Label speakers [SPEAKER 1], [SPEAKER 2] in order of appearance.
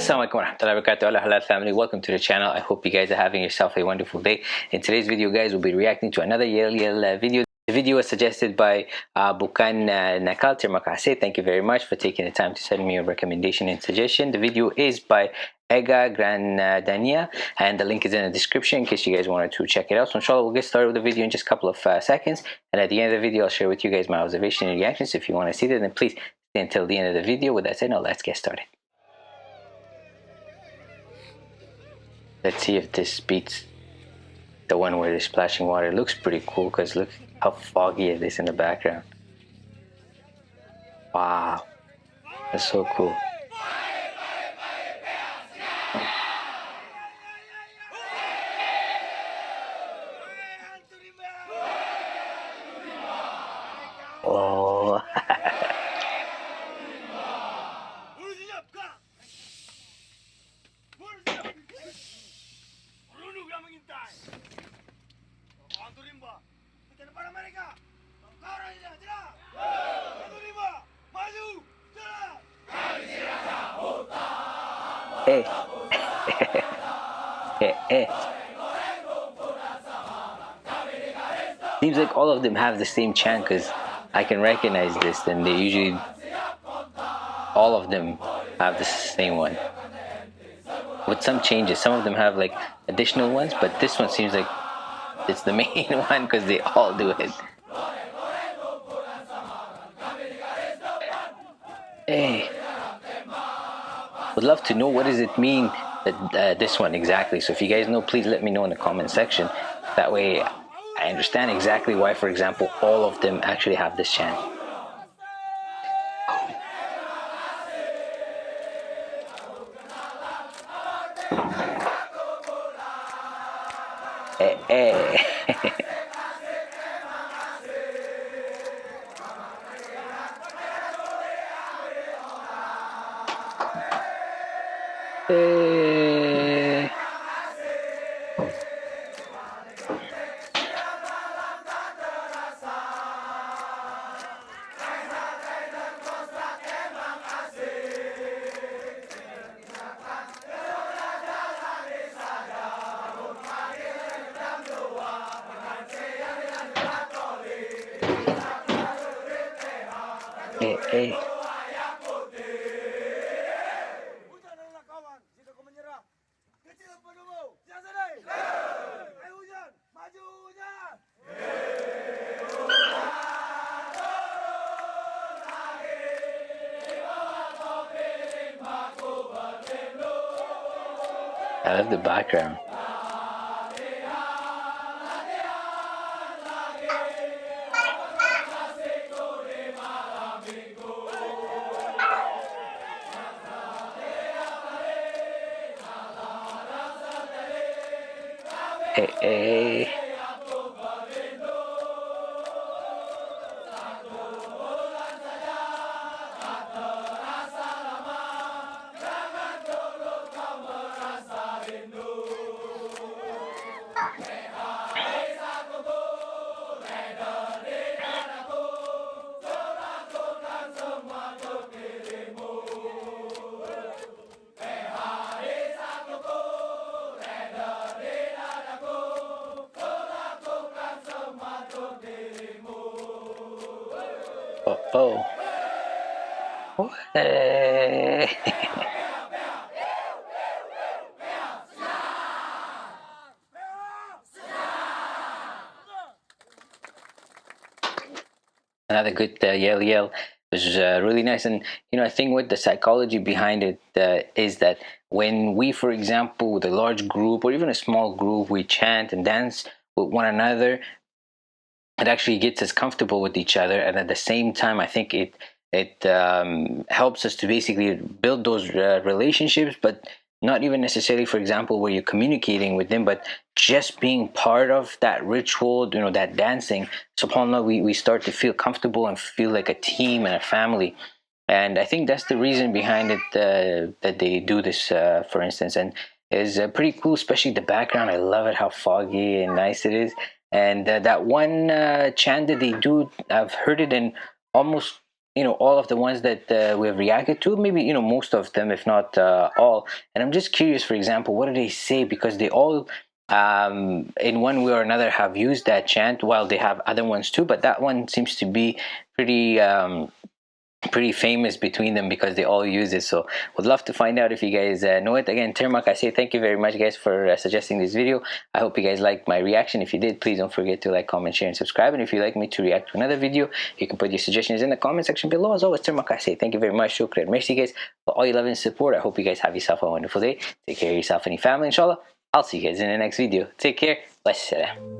[SPEAKER 1] alaikum warahmatullahi wabarakatuh halal family welcome to the channel i hope you guys are having yourself a wonderful day in today's video guys we'll be reacting to another yell yell uh, video the video was suggested by uh, Bukan uh, Nakal Termakase. Thank you very much for taking the time to send me a recommendation and suggestion. The video is by Ega Granadania and the link is in the description in case you guys wanted to check it out. So inshallah we'll get started with the video in just a couple of uh, seconds and at the end of the video I'll share with you guys my observation and reactions. If you want to see that then please stay until the end of the video. With that said now let's get started. Let's see if this beats the one where they're splashing water. It looks pretty cool because look how foggy it is in the background. Wow, that's so cool. Eh. eh, eh. Seems like all of them have the same chant because I can recognize this and they usually, all of them have the same one. With some changes, some of them have like additional ones, but this one seems like it's the main one because they all do it. Hey. Would love to know what does it mean that uh, this one exactly. So if you guys know please let me know in the comment section. That way I understand exactly why for example all of them actually have this chant eh, eh. Eh. Eh, eh. I love the background. Hey, hey. Oh, oh. hey. Another good uh, yell yell was uh, really nice and you know i think what the psychology behind it uh, is that when we for example with a large group or even a small group we chant and dance with one another it actually gets us comfortable with each other and at the same time i think it it um, helps us to basically build those uh, relationships but not even necessarily for example where you're communicating with them but just being part of that ritual you know that dancing. Subhanallah we, we start to feel comfortable and feel like a team and a family. And i think that's the reason behind it uh, that they do this uh, for instance. And is uh, pretty cool especially the background. I love it how foggy and nice it is and uh, that one uh, chant that they do i've heard it in almost you know all of the ones that uh, we've reacted to maybe you know most of them if not uh, all. And i'm just curious for example what do they say? Because they all um, in one way or another have used that chant while they have other ones too but that one seems to be pretty um, pretty famous between them because they all use it. So would love to find out if you guys uh, know it. Again Termak I say thank you very much guys for uh, suggesting this video. I hope you guys liked my reaction. If you did please don't forget to like comment share and subscribe. And if you'd like me to react to another video you can put your suggestions in the comment section below. As always Termak I say thank you very much. Shukran merci guys for all your love and support. I hope you guys have yourself a wonderful day. Take care of yourself and your family inshallah. I'll see you guys in the next video. Take care. Wassalam